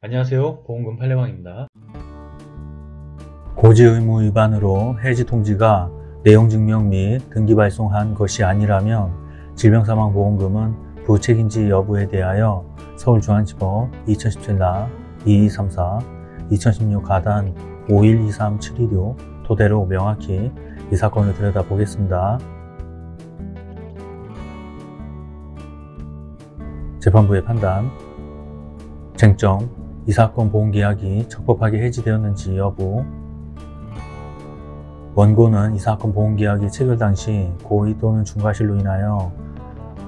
안녕하세요. 보험금 팔례방입니다. 고지 의무 위반으로 해지 통지가 내용 증명 및 등기 발송한 것이 아니라면 질병사망보험금은 부책임지 여부에 대하여 서울중앙지법 2017나 2234, 2016 가단 5123716 토대로 명확히 이 사건을 들여다보겠습니다. 재판부의 판단. 쟁점 이 사건 보험계약이 적법하게 해지되었는지 여부 원고는 이 사건 보험계약이 체결 당시 고의 또는 중과실로 인하여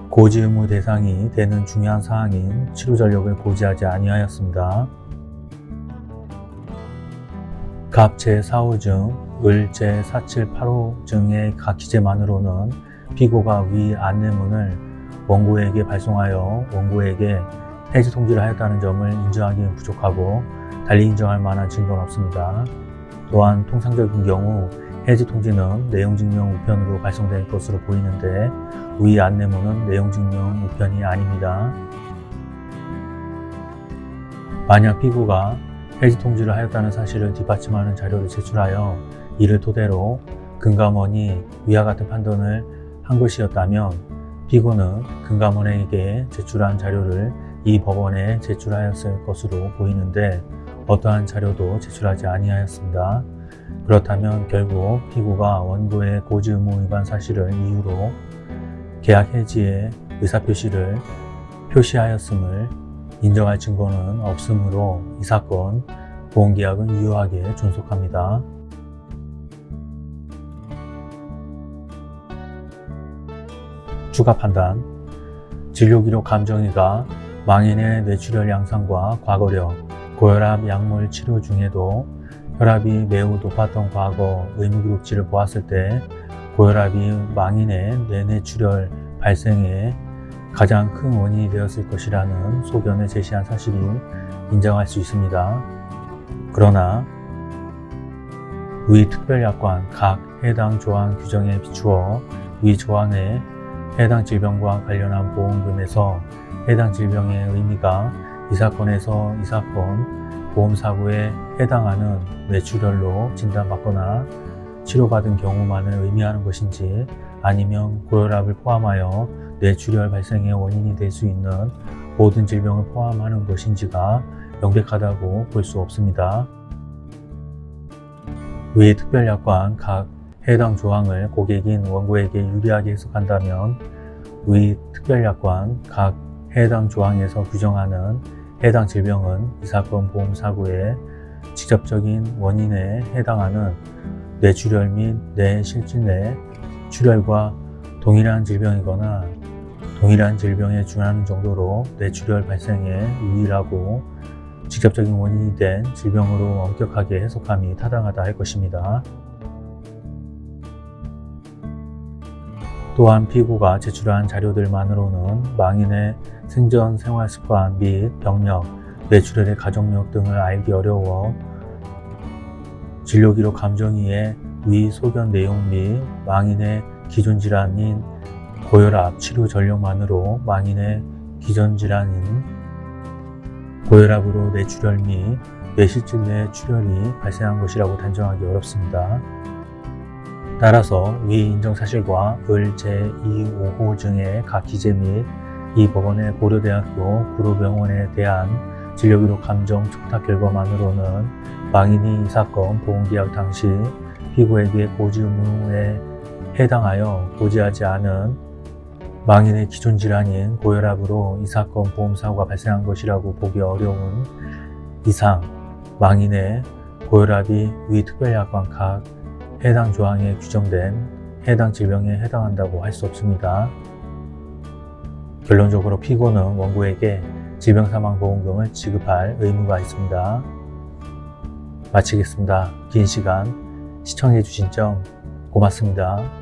고지 의무 대상이 되는 중요한 사항인 치료 전력을 고지하지 아니하였습니다. 갑 제4호증, 을 제4785증의 각 기재만으로는 피고가 위 안내문을 원고에게 발송하여 원고에게 해지 통지를 하였다는 점을 인정하기는 부족하고 달리 인정할 만한 증거는 없습니다. 또한 통상적인 경우 해지 통지는 내용증명 우편으로 발송될 것으로 보이는데 위 안내문은 내용증명 우편이 아닙니다. 만약 피고가 해지 통지를 하였다는 사실을 뒷받침하는 자료를 제출하여 이를 토대로 금감원이 위와 같은 판단을 한 것이었다면 피고는 금감원에게 제출한 자료를 이 법원에 제출하였을 것으로 보이는데 어떠한 자료도 제출하지 아니하였습니다. 그렇다면 결국 피고가 원고의 고지 의무 위반 사실을 이유로 계약 해지의 의사표시를 표시하였음을 인정할 증거는 없으므로 이 사건 보험계약은 유효하게 존속합니다. 추가 판단 진료기록 감정이가 망인의 뇌출혈 양상과 과거력, 고혈압 약물 치료 중에도 혈압이 매우 높았던 과거 의무기록지를 보았을 때 고혈압이 망인의 뇌뇌출혈 발생에 가장 큰 원인이 되었을 것이라는 소견을 제시한 사실이 인정할 수 있습니다. 그러나 위 특별약관 각 해당 조항 규정에 비추어 위 조항의 해당 질병과 관련한 보험금에서 해당 질병의 의미가 이 사건에서 이 사건 보험사고에 해당하는 뇌출혈로 진단받거나 치료받은 경우만을 의미하는 것인지 아니면 고혈압을 포함하여 뇌출혈 발생의 원인이 될 수 있는 모든 질병을 포함하는 것인지가 명백하다고 볼 수 없습니다. 위 특별약관 각 해당 조항을 고객인 원고에게 유리하게 해석한다면 위 특별약관 각 해당 조항에서 규정하는 해당 질병은 이 사건 보험 사고의 직접적인 원인에 해당하는 뇌출혈 및 뇌실진내 출혈과 동일한 질병이거나 동일한 질병에 준하는 정도로 뇌출혈 발생에 유일하고 직접적인 원인이 된 질병으로 엄격하게 해석함이 타당하다 할 것입니다. 또한 피고가 제출한 자료들만으로는 망인의 생전 생활 습관 및 병력, 뇌출혈의 가족력 등을 알기 어려워 진료기록 감정이의 위 소견 내용 및 망인의 기존 질환인 고혈압 치료 전력만으로 망인의 기존 질환인 고혈압으로 뇌출혈 및 뇌실질 내 출혈이 발생한 것이라고 단정하기 어렵습니다. 따라서 위 인정 사실과 을 제255호증의 각 기재 및 이 법원의 고려대학교 구로병원에 대한 진료기록 감정 촉탁 결과만으로는 망인이 이 사건 보험계약 당시 피고에게 고지 의무에 해당하여 고지하지 않은 망인의 기존 질환인 고혈압으로 이 사건 보험사고가 발생한 것이라고 보기 어려운 이상 망인의 고혈압이 위 특별약관 각 해당 조항에 규정된 해당 질병에 해당한다고 할 수 없습니다. 결론적으로 피고는 원고에게 질병사망보험금을 지급할 의무가 있습니다. 마치겠습니다. 긴 시간 시청해 주신 점 고맙습니다.